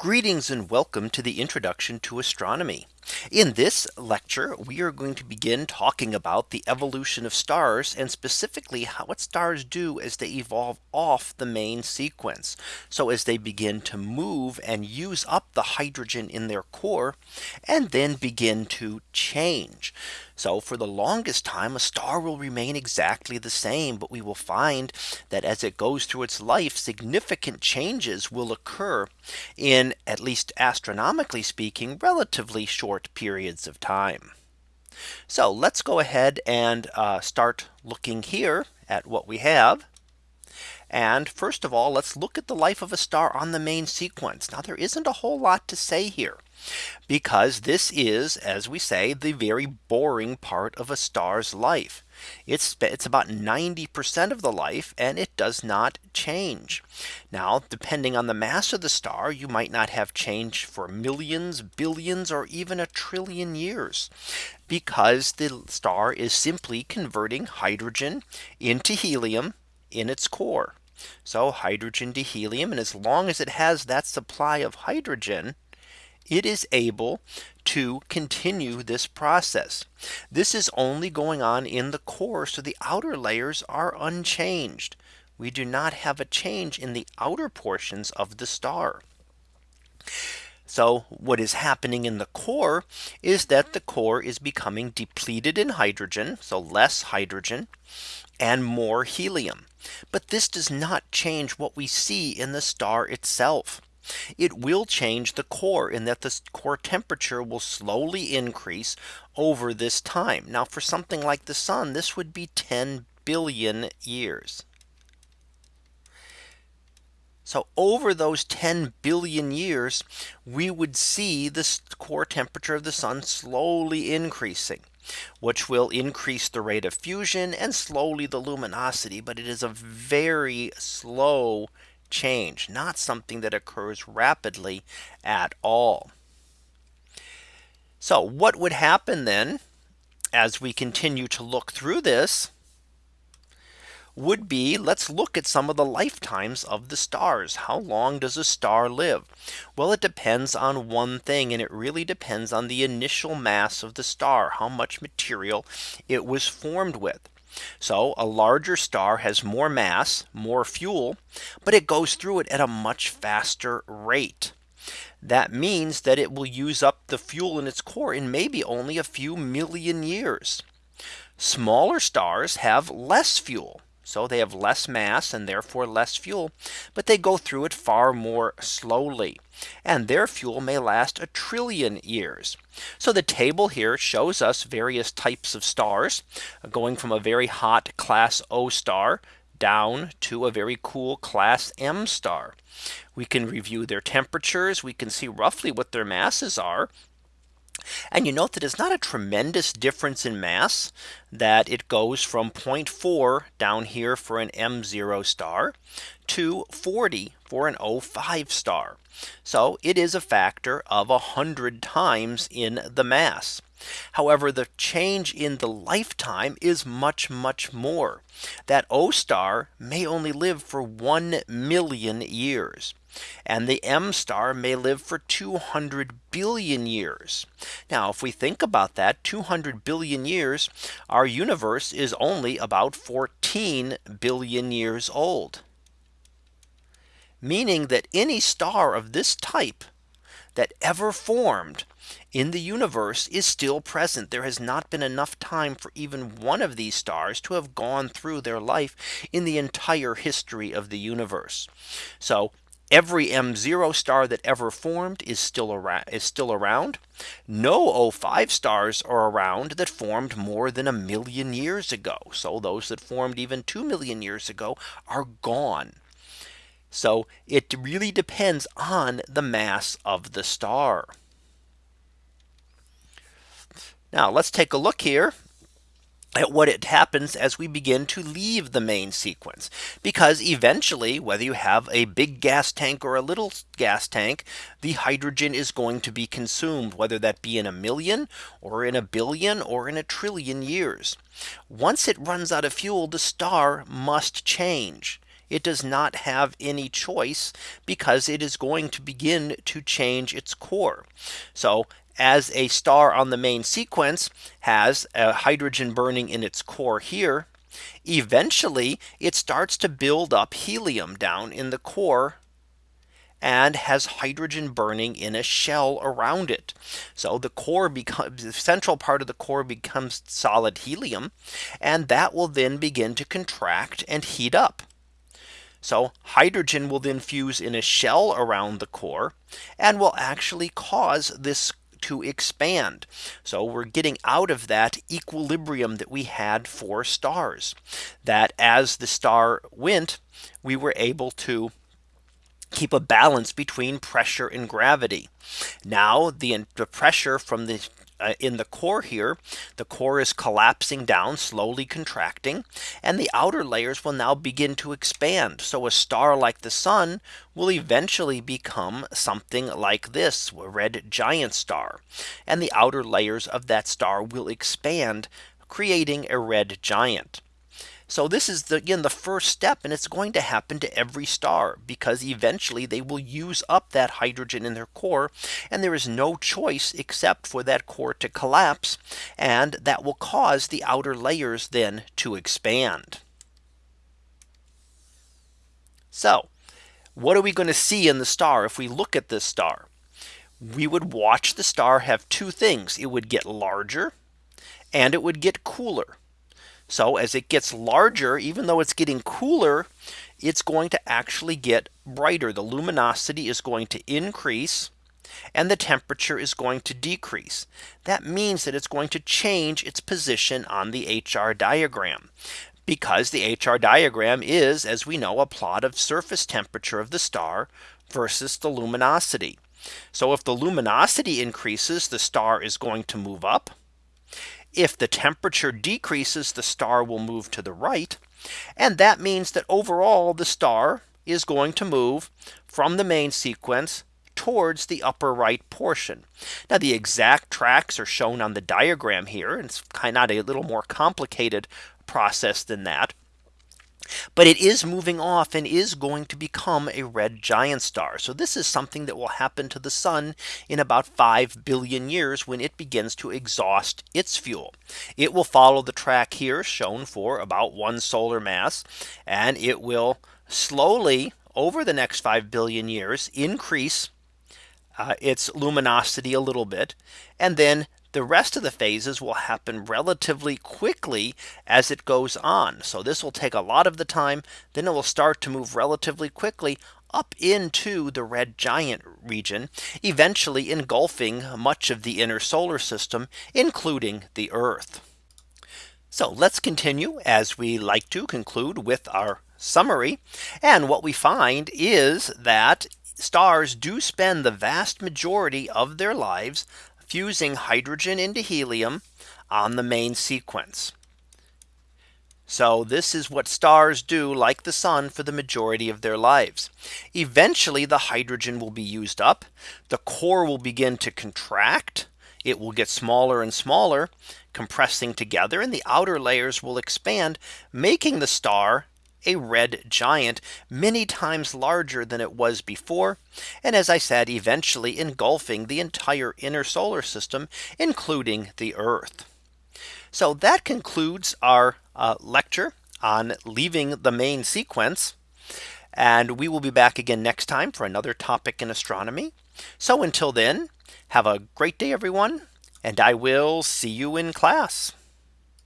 Greetings and welcome to the introduction to astronomy. In this lecture, we are going to begin talking about the evolution of stars and specifically how what stars do as they evolve off the main sequence. So as they begin to move and use up the hydrogen in their core and then begin to change. So for the longest time, a star will remain exactly the same. But we will find that as it goes through its life, significant changes will occur in at least astronomically speaking, relatively short periods of time. So let's go ahead and uh, start looking here at what we have. And first of all, let's look at the life of a star on the main sequence. Now there isn't a whole lot to say here because this is, as we say, the very boring part of a star's life. It's it's about 90% of the life and it does not change. Now, depending on the mass of the star, you might not have change for millions, billions, or even a trillion years because the star is simply converting hydrogen into helium in its core. So hydrogen to helium. And as long as it has that supply of hydrogen, it is able to continue this process. This is only going on in the core. So the outer layers are unchanged. We do not have a change in the outer portions of the star. So what is happening in the core is that the core is becoming depleted in hydrogen. So less hydrogen and more helium. But this does not change what we see in the star itself. It will change the core in that the core temperature will slowly increase over this time. Now for something like the sun, this would be 10 billion years. So over those 10 billion years, we would see the core temperature of the sun slowly increasing which will increase the rate of fusion and slowly the luminosity. But it is a very slow change, not something that occurs rapidly at all. So what would happen then as we continue to look through this would be let's look at some of the lifetimes of the stars. How long does a star live? Well, it depends on one thing and it really depends on the initial mass of the star, how much material it was formed with. So a larger star has more mass, more fuel, but it goes through it at a much faster rate. That means that it will use up the fuel in its core in maybe only a few million years. Smaller stars have less fuel. So they have less mass and therefore less fuel, but they go through it far more slowly. And their fuel may last a trillion years. So the table here shows us various types of stars going from a very hot class O star down to a very cool class M star. We can review their temperatures. We can see roughly what their masses are. And you note that it's not a tremendous difference in mass that it goes from 0.4 down here for an M0 star to 40 for an O5 star. So it is a factor of 100 times in the mass. However, the change in the lifetime is much, much more. That O star may only live for 1 million years. And the M star may live for 200 billion years. Now, if we think about that 200 billion years, our universe is only about 14 billion years old. Meaning that any star of this type that ever formed in the universe is still present. There has not been enough time for even one of these stars to have gone through their life in the entire history of the universe. So every M0 star that ever formed is still around is still around. No O5 stars are around that formed more than a million years ago. So those that formed even 2 million years ago are gone. So it really depends on the mass of the star. Now let's take a look here at what it happens as we begin to leave the main sequence. Because eventually whether you have a big gas tank or a little gas tank the hydrogen is going to be consumed whether that be in a million or in a billion or in a trillion years. Once it runs out of fuel the star must change it does not have any choice because it is going to begin to change its core. So as a star on the main sequence has a hydrogen burning in its core here. Eventually it starts to build up helium down in the core and has hydrogen burning in a shell around it. So the core becomes the central part of the core becomes solid helium and that will then begin to contract and heat up. So hydrogen will then fuse in a shell around the core and will actually cause this to expand. So we're getting out of that equilibrium that we had for stars that as the star went, we were able to keep a balance between pressure and gravity. Now the, the pressure from the uh, in the core here, the core is collapsing down, slowly contracting, and the outer layers will now begin to expand. So a star like the sun will eventually become something like this, a red giant star. And the outer layers of that star will expand, creating a red giant. So this is the, again the first step and it's going to happen to every star because eventually they will use up that hydrogen in their core and there is no choice except for that core to collapse and that will cause the outer layers then to expand. So what are we going to see in the star if we look at this star? We would watch the star have two things. It would get larger and it would get cooler. So as it gets larger, even though it's getting cooler, it's going to actually get brighter. The luminosity is going to increase and the temperature is going to decrease. That means that it's going to change its position on the HR diagram because the HR diagram is, as we know, a plot of surface temperature of the star versus the luminosity. So if the luminosity increases, the star is going to move up. If the temperature decreases, the star will move to the right. And that means that overall the star is going to move from the main sequence towards the upper right portion. Now the exact tracks are shown on the diagram here. It's kind of a little more complicated process than that. But it is moving off and is going to become a red giant star. So this is something that will happen to the sun in about 5 billion years when it begins to exhaust its fuel. It will follow the track here shown for about one solar mass and it will slowly over the next 5 billion years increase uh, its luminosity a little bit and then the rest of the phases will happen relatively quickly as it goes on. So this will take a lot of the time. Then it will start to move relatively quickly up into the red giant region, eventually engulfing much of the inner solar system, including the Earth. So let's continue as we like to conclude with our summary. And what we find is that stars do spend the vast majority of their lives fusing hydrogen into helium on the main sequence. So this is what stars do like the sun for the majority of their lives. Eventually the hydrogen will be used up. The core will begin to contract. It will get smaller and smaller compressing together and the outer layers will expand making the star a red giant many times larger than it was before. And as I said, eventually engulfing the entire inner solar system, including the Earth. So that concludes our uh, lecture on leaving the main sequence. And we will be back again next time for another topic in astronomy. So until then, have a great day, everyone, and I will see you in class.